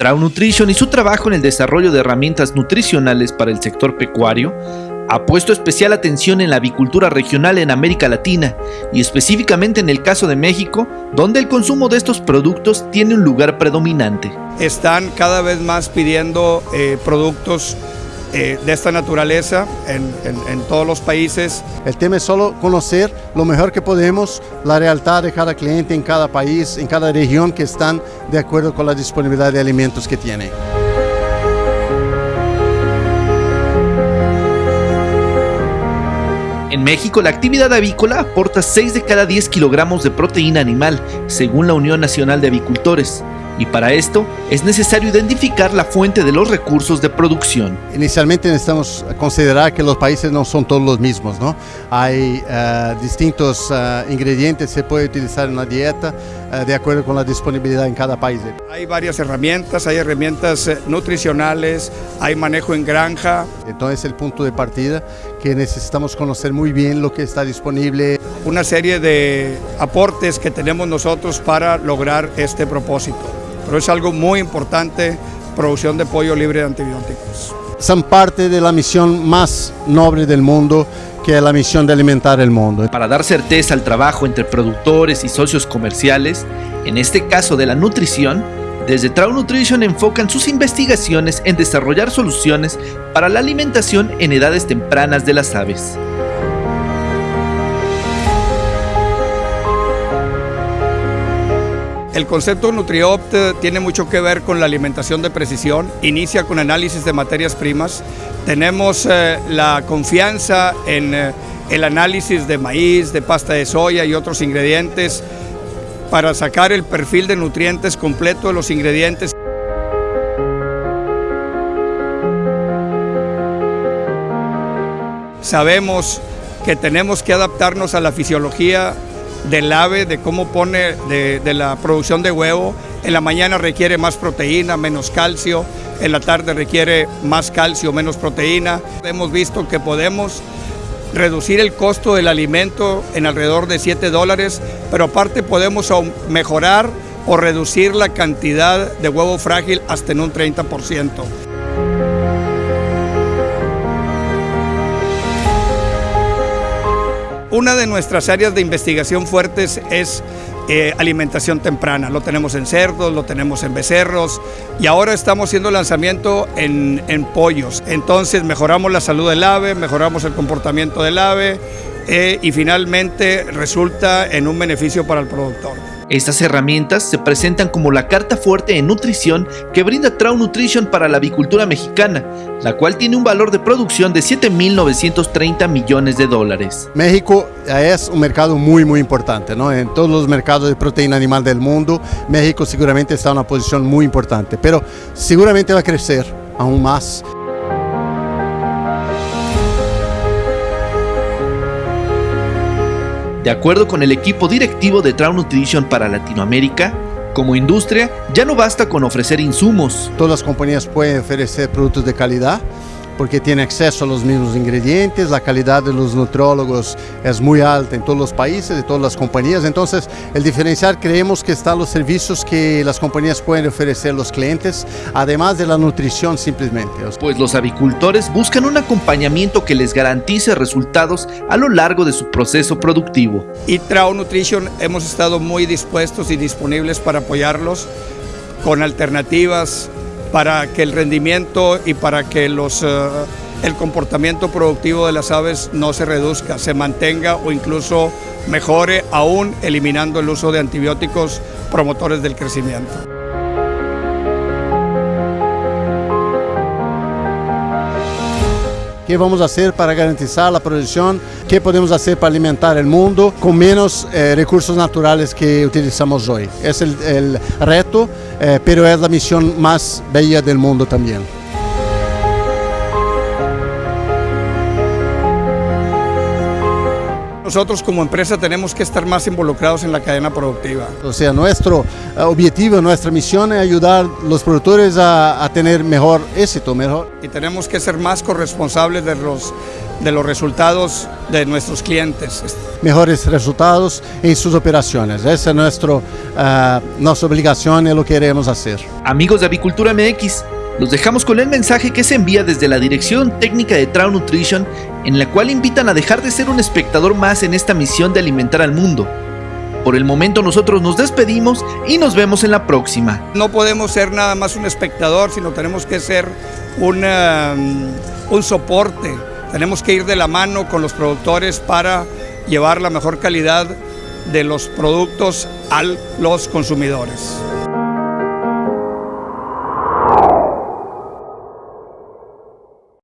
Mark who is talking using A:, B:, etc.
A: Trau Nutrition y su trabajo en el desarrollo de herramientas nutricionales para el sector pecuario ha puesto especial atención en la avicultura regional en América Latina y específicamente en el caso de México, donde el consumo de estos productos tiene un lugar predominante.
B: Están cada vez más pidiendo eh, productos eh, de esta naturaleza en, en, todos los países.
C: El tema es solo conocer lo mejor que podemos, la realidad de cada cliente en cada país, en cada región que están de acuerdo con la disponibilidad de alimentos que tiene.
A: En México, la actividad avícola aporta 6 de cada 10 kilogramos de proteína animal, según la Unión Nacional de Avicultores y para esto es necesario identificar la fuente de los recursos de producción.
C: Inicialmente necesitamos considerar que los países no son todos los mismos, ¿no? Hay uh, distintos uh, ingredientes que se puede utilizar en la dieta uh, de acuerdo con la disponibilidad en cada país.
B: Hay varias herramientas, hay herramientas eh, nutricionales, hay manejo en granja.
C: Entonces el punto de partida que necesitamos conocer muy bien lo que está disponible.
B: Una serie de aportes que tenemos nosotros para lograr este propósito pero es algo muy importante, producción de pollo libre de antibióticos.
C: Son parte de la misión más noble del mundo, que es la misión de alimentar el mundo.
A: Para dar certeza al trabajo entre productores y socios comerciales, en este caso de la nutrición, desde Trau Nutrition enfocan sus investigaciones en desarrollar soluciones para la alimentación en edades tempranas de las aves.
B: El concepto NutriOpt tiene mucho que ver con la alimentación de precisión, inicia con análisis de materias primas, tenemos eh, la confianza en eh, el análisis de maíz, de pasta de soya y otros ingredientes para sacar el perfil de nutrientes completo de los ingredientes. Sabemos que tenemos que adaptarnos a la fisiología del ave, de cómo pone, de, la producción de huevo. En la mañana requiere más proteína, menos calcio. En la tarde requiere más calcio, menos proteína. Hemos visto que podemos reducir el costo del alimento en alrededor de 7 dólares, pero aparte podemos mejorar o reducir la cantidad de huevo frágil hasta en un 30%. Una de nuestras áreas de investigación fuertes es eh, alimentación temprana. Lo tenemos en cerdos, lo tenemos en becerros y ahora estamos haciendo lanzamiento en, pollos. Entonces mejoramos la salud del ave, mejoramos el comportamiento del ave eh, y finalmente resulta en un beneficio para el productor.
A: Estas herramientas se presentan como la carta fuerte en nutrición que brinda Trau Nutrition para la avicultura mexicana, la cual tiene un valor de producción de 7.930 millones de dólares.
C: México es un mercado muy muy importante, ¿no? En todos los mercados de proteína animal del mundo, México seguramente está en una posición muy importante, pero seguramente va a crecer aún más.
A: De acuerdo con el equipo directivo de Trau Nutrition para Latinoamérica, como industria ya no basta con ofrecer insumos.
C: Todas las compañías pueden ofrecer productos de calidad, porque tiene acceso a los mismos ingredientes, la calidad de los nutrólogos es muy alta en todos los países, de todas las compañías, entonces el diferencial creemos que están los servicios que las compañías pueden ofrecer a los clientes, además de la nutrición simplemente.
A: Pues los avicultores buscan un acompañamiento que les garantice resultados a lo largo de su proceso productivo.
B: Y Trau Nutrition hemos estado muy dispuestos y disponibles para apoyarlos con alternativas para que el rendimiento y para que los, eh, el comportamiento productivo de las aves no se reduzca, se mantenga o incluso mejore, aún eliminando el uso de antibióticos promotores del crecimiento.
C: ¿Qué vamos a hacer para garantizar la producción? ¿Qué podemos hacer para alimentar el mundo con menos eh, recursos naturales que utilizamos hoy? Es el, el reto, eh, pero es la misión más bella del mundo también.
B: Nosotros como empresa tenemos que estar más involucrados en la cadena productiva.
C: O sea, nuestro eh, objetivo, nuestra misión es ayudar a los productores a, tener mejor éxito, mejor.
B: Y tenemos que ser más corresponsables de los de los resultados de nuestros clientes.
C: Mejores resultados en sus operaciones. Esa es nuestro, uh, nuestra obligación y lo que queremos hacer.
A: Amigos de Avicultura MX, los dejamos con el mensaje que se envía desde la Dirección Técnica de Trout Nutrition, en la cual invitan a dejar de ser un espectador más en esta misión de alimentar al mundo. Por el momento nosotros nos despedimos y nos vemos en la próxima.
B: No podemos ser nada más un espectador, sino tenemos que ser un soporte. Tenemos que ir de la mano con los productores para llevar la mejor calidad de los productos a los consumidores.